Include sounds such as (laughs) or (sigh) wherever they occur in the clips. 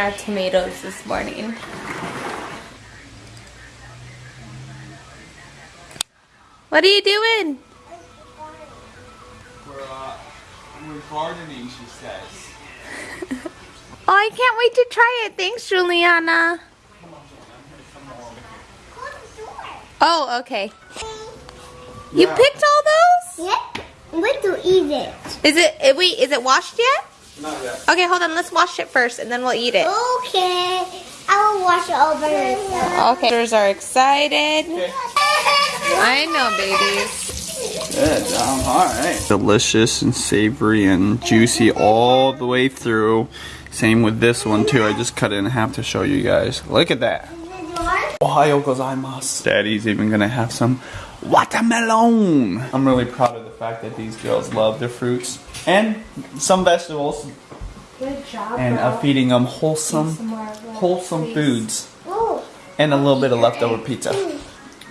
Juliana's picking our tomatoes this morning. What are you doing? We're, uh, we're gardening, she says. (laughs) Oh, I can't wait to try it. Thanks, Juliana. Oh, okay. You picked all those? Yep. Wait to eat it. Is it, eh, wait, is it washed yet? Not yet. Okay, hold on. Let's wash it first and then we'll eat it. Okay. I will wash it over myself. Okay. Sisters are excited. I know, babies. Good, um, alright. Delicious and savory and juicy all the way through. Same with this one too. I just cut it in half to show you guys. Look at that. Ohayo gozaimasu. Daddy's even gonna have some watermelon. I'm really proud of the fact that these girls love their fruits and some vegetables Good job, and uh, feeding them wholesome, wholesome foods Oh. and a little bit of leftover pizza.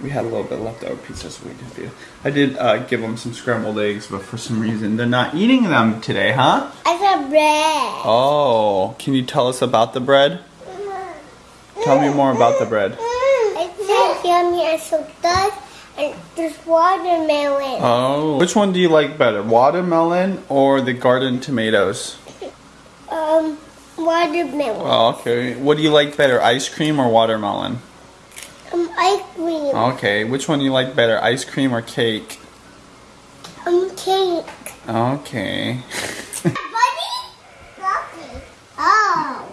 We had a little bit of leftover pizza, so we did do. I did uh, give them some scrambled eggs, but for some reason they're not eating them today, huh? I got bread. Oh, can you tell us about the bread? Tell me more about the bread. It's so yummy and so does and there's watermelon. Oh, which one do you like better, watermelon or the garden tomatoes? (laughs) Um, watermelon. Oh, okay. What do you like better, ice cream or watermelon? Um, ice cream. Okay, which one do you like better, ice cream or cake? Um, cake. Okay. (laughs) Buddy? Lucky. Oh.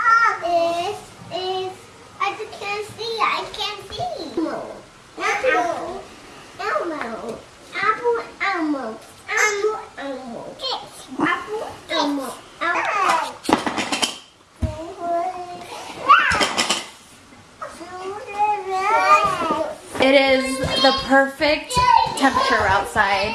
Oh. Is, is, I just can't see. I can't see. No. Apple. Elmo. Apple, Elmo. Apple, Elmo. Yes. Apple, Elmo. Apple. It is the perfect temperature outside.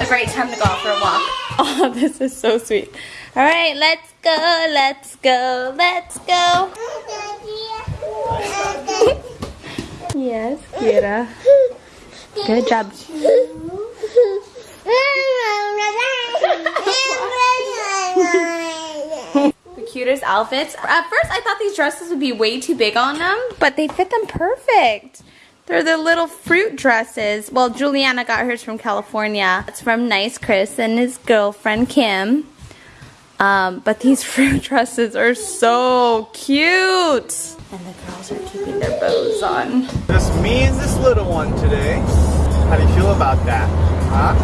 A great time to go out for a walk. (laughs) Oh, this is so sweet. All right, let's go, let's go, let's go. (laughs) Yes, Kira. Good job. The cutest outfits. At first, I thought these dresses would be way too big on them, but they fit them perfect. They're the little fruit dresses. Well, Juliana got hers from California. It's from Nice Chris and his girlfriend Kim. Um, but these (laughs) fruit dresses are so cute. And the girls are keeping their bows on. Just me and this little one today. How do you feel about that? Huh?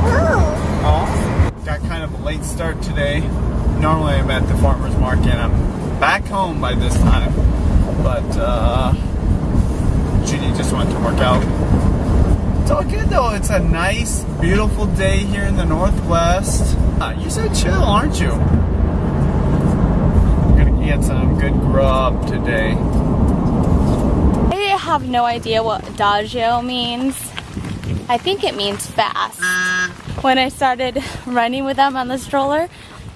Oh. Got kind of a late start today. Normally I'm at the farmer's market. I'm back home by this time. But uh, Judy just went to work out. It's all good though. It's a nice, beautiful day here in the Northwest. Uh, you're so chill, aren't you? I'm gonna get some good grub today. I have no idea what adagio means. I think it means fast. When I started running with them on the stroller,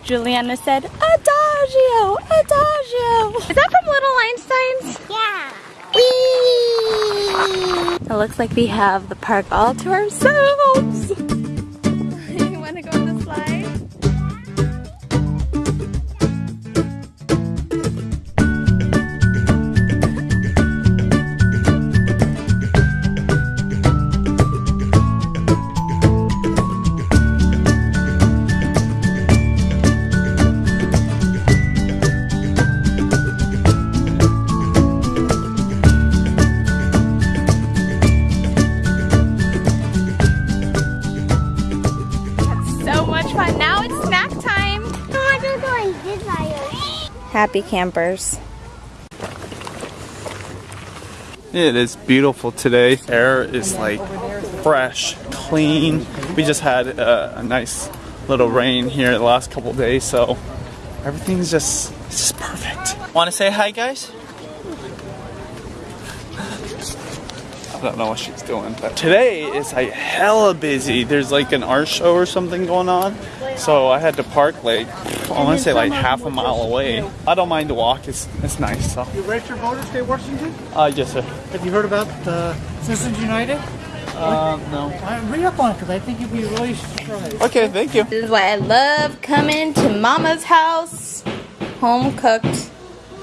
Juliana said, Adagio, Adagio. Is that from Little Einsteins? Yeah. It looks like we have the park all to ourselves. Happy campers. It is beautiful today. Air is like fresh, clean. We just had uh, a nice little rain here the last couple days, so everything's just it's just perfect. Want to say hi, guys? I don't know what she's doing, but today is like hella busy. There's like an art show or something going on, so I had to park like I want to say like half a mile away. I don't mind the walk; it's it's nice. So, You registered voter, State of Washington? uh, yes, sir. Have you heard about uh, Citizens United? Uh, no. Uh, read up on it because I think you'd be really surprised. Okay, thank you. This is why I love coming to Mama's house. home cooked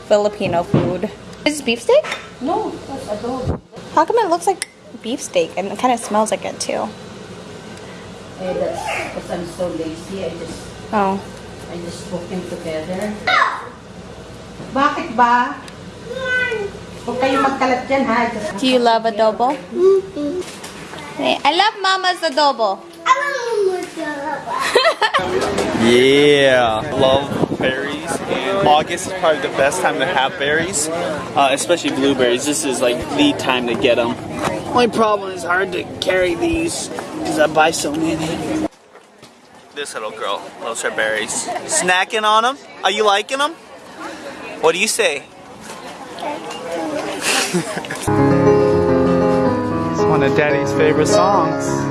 Filipino food. Is this beef steak? No, that's adobo. How come it looks like beef steak and it kind of smells like it too? Eh, that's because I'm so lazy. I just, Oh. I just cook them together. Bakit ba? Huwag kayo magkalat dyan, ha? Just Do you love adobo? Hey, I love Mama's adobo. I (laughs) want Yeah, love berries. And August is probably the best time to have berries, uh, especially blueberries. This is like the time to get them. My problem is hard to carry these because I buy so many. This little girl loves her berries. Snacking on them? Are you liking them? What do you say? (laughs) it's one of Daddy's favorite songs.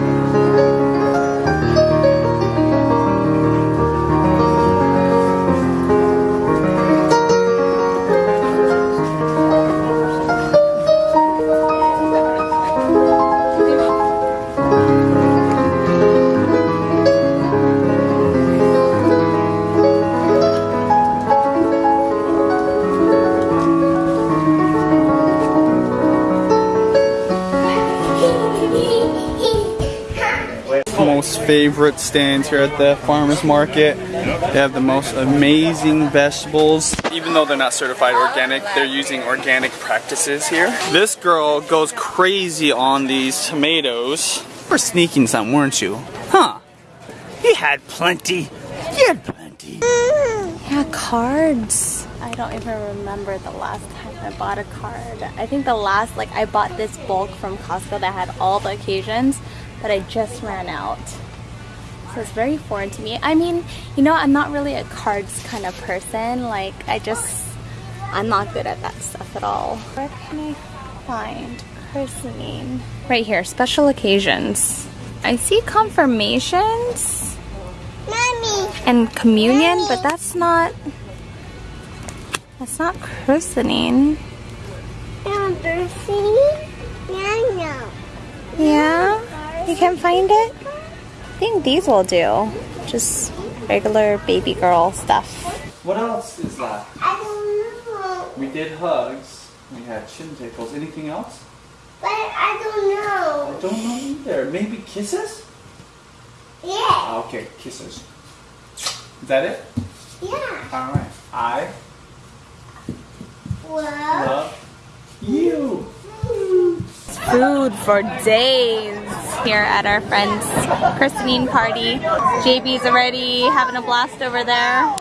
Favorite stands here at the farmers market. They have the most amazing vegetables. Even though they're not certified organic, they're using organic practices here. This girl goes crazy on these tomatoes. We're sneaking some, weren't you? Huh? You had plenty. You had plenty. Yeah, cards. I don't even remember the last time I bought a card. I think the last, like, I bought this bulk from Costco that had all the occasions, but I just ran out. So it's very foreign to me. I mean, you know, I'm not really a cards kind of person. Like, I just, I'm not good at that stuff at all. Where can I find christening? Right here, special occasions. I see confirmations Mommy. and communion, but that's not that's not christening. Three. Yeah, no. Yeah? You can't find it? I think these will do. Just regular baby girl stuff. What else is left? I don't know. We did hugs. We had chin tickles. Anything else? But I don't know. I don't know either. Maybe kisses? Yeah. Ah, Okay, kisses. Is that it? Yeah. Alright. I Well. love you. Food for days here at our friend's christening party. JB's already having a blast over there. (laughs)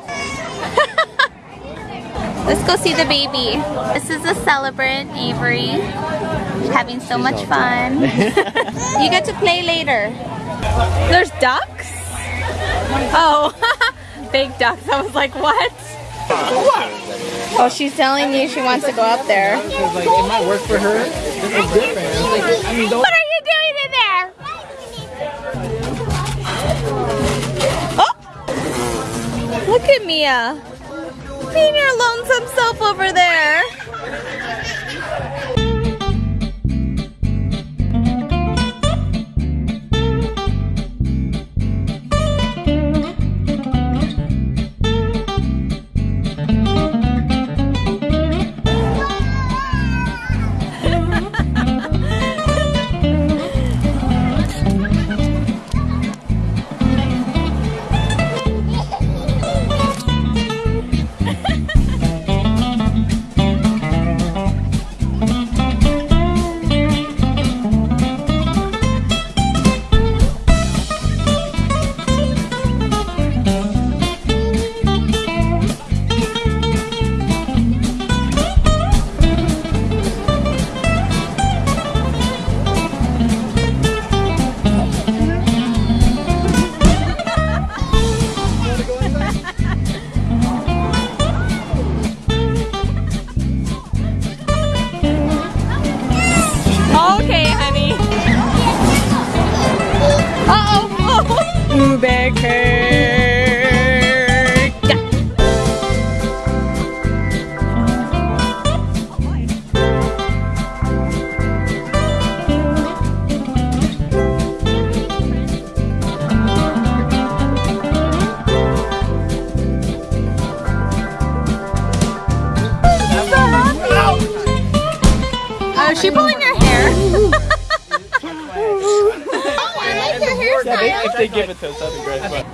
Let's go see the baby. This is a celebrant, Avery. Having so much fun. (laughs) you get to play later. There's ducks? Oh, (laughs) big ducks. I was like, what? Oh, she's telling you she wants to go up there. Like it might work for her. This is different. Like, I mean, don't Look at Mia. Your lonesome Yeah, they, if they give it to us, that'd be great. But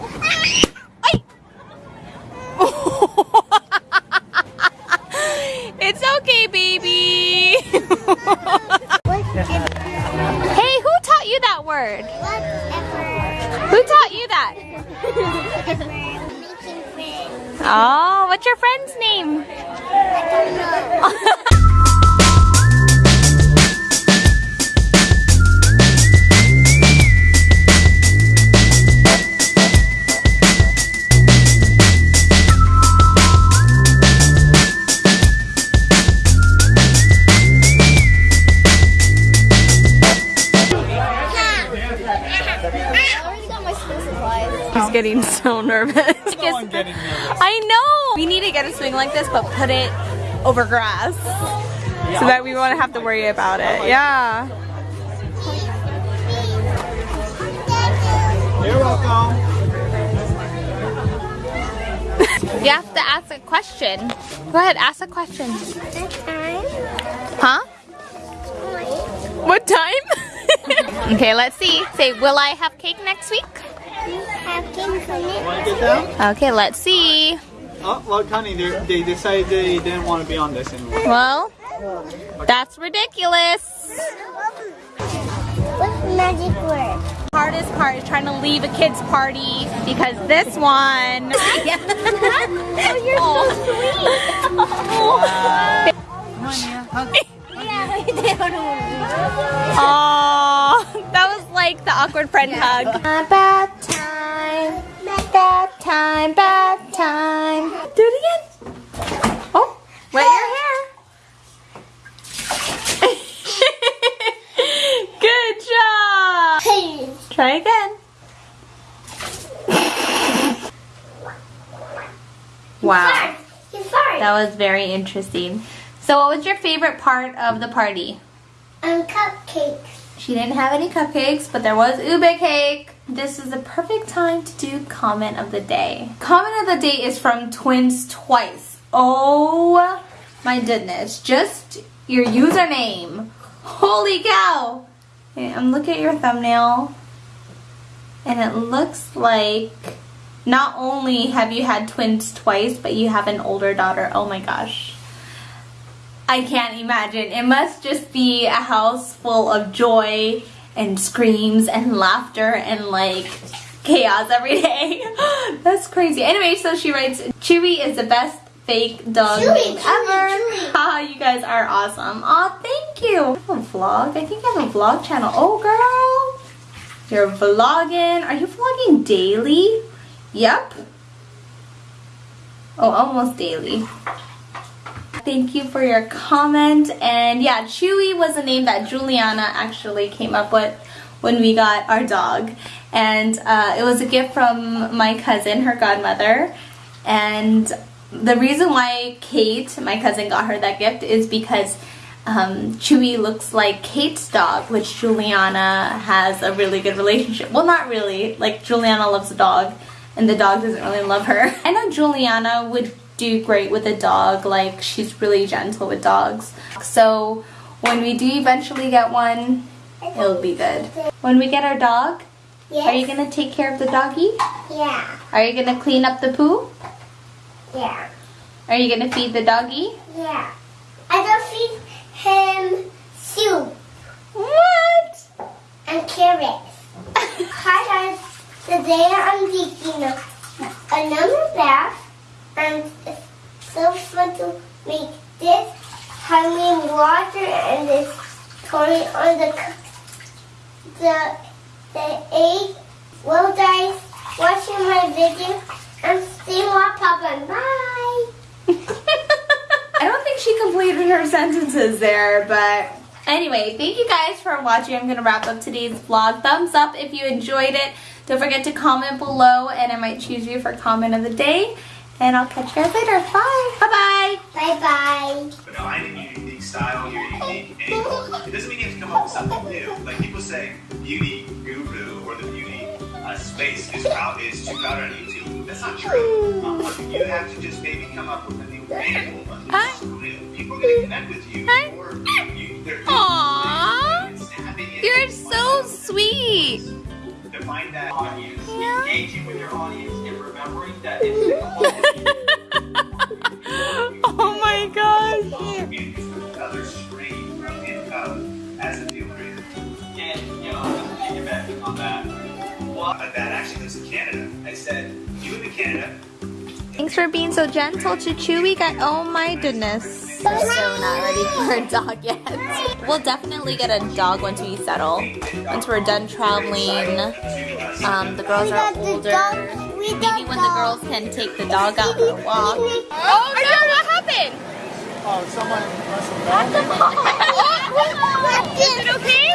(laughs) it's okay, baby. (laughs) hey, who taught you that word? Whatever. Who taught you that? Making. (laughs) Oh, what's your friend's name? So nervous. (laughs) (laughs) I'm getting nervous. I know. We need to get a swing like this, but put it over grass. So that we won't have to worry about it. Yeah. You're welcome. (laughs) You have to ask a question. Go ahead, ask a question. Huh? What time? okay, let's see. Say, will I have cake next week? Have cake for me. Want to get down? Okay, let's see. Oh, look, honey, they they decided they didn't want to be on this anymore. Well, that's ridiculous. What's magic word? Hardest part is trying to leave a kid's party because this one. (laughs) oh, you're so sweet. yeah, they don't know. Oh, that was like the awkward friend hug. Bad time, bad time, bad time. Do it again. Oh, wet your hair. (laughs) Good job. Hey. Try again. Wow, that was very interesting. So, what was your favorite part of the party? Um, cupcakes. She didn't have any cupcakes, but there was ube cake. This is the perfect time to do comment of the day. Comment of the day is from Twins Twice. Oh my goodness. Just your username. Holy cow. I'm looking at your thumbnail. And it looks like not only have you had twins twice, but you have an older daughter. Oh my gosh. I can't imagine. It must just be a house full of joy and screams and laughter and like chaos every day. (laughs) That's crazy. Anyway, so she writes, Chewy is the best fake dog Chewy, name Chewy, ever. Chewy. (laughs) Haha, you guys are awesome. Aw, thank you. I have a vlog. I think I have a vlog channel. Oh, girl. You're vlogging. Are you vlogging daily? Yep. Oh, almost daily. Thank you for your comment. And yeah, Chewy was a name that Juliana actually came up with when we got our dog. And uh, it was a gift from my cousin, her godmother. And the reason why Kate, my cousin, got her that gift is because um, Chewy looks like Kate's dog, which Juliana has a really good relationship. Well, not really. Like, Juliana loves the dog, and the dog doesn't really love her. (laughs) I know Juliana would do great with a dog. Like, she's really gentle with dogs. So, when we do eventually get one, it'll be good. When we get our dog, Yes. are you gonna take care of the doggy? Yeah. Are you gonna clean up the poo? Yeah. Are you gonna feed the doggy? Yeah. I don't feed him soup What? and carrots. Hi guys. Today I'm taking a, another bath and it's so fun to make this honey water and this Tony on the the the egg. Well guys, watching my video and stay more Papa. Bye. (laughs) I don't think she completed her sentences there, but anyway, thank you guys for watching. I'm going to wrap up today's vlog. Thumbs up if you enjoyed it. Don't forget to comment below, and I might choose you for comment of the day. And I'll catch you guys later. Bye. Bye-bye. Bye bye. But no, I think your unique style, your unique angle. It doesn't mean you have to come up with something new. Like people say, beauty guru or the beauty uh, space is crowd is too crowded on YouTube. That's not true. Um, you have to just maybe come up with a new angle, a new Hi. new. People are gonna connect with you, Hi. or you, they're Aww. You're so sweet. Define find that audience, engaging with your audience, and remembering that it's the (laughs) Oh my gosh. another stream as a deal. And, you know, just to piggyback on that, well, that actually lives in Canada. I said, you live in Canada, Thanks for being so gentle to Chewy. Guy. Oh my goodness. We're so not ready for a dog yet. We'll definitely get a dog once we settle. Once we're done traveling. Um, the girls are older. Maybe when the girls can take the dog out for a walk. Oh no, what happened? Oh, someone must have gone. (laughs) Is it okay?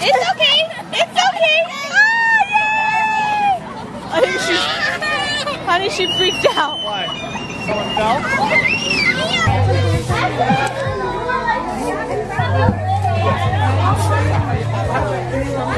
It's okay. It's okay. Oh, yay! I think she's. Honey, she freaked out. Why? Someone fell? Girl,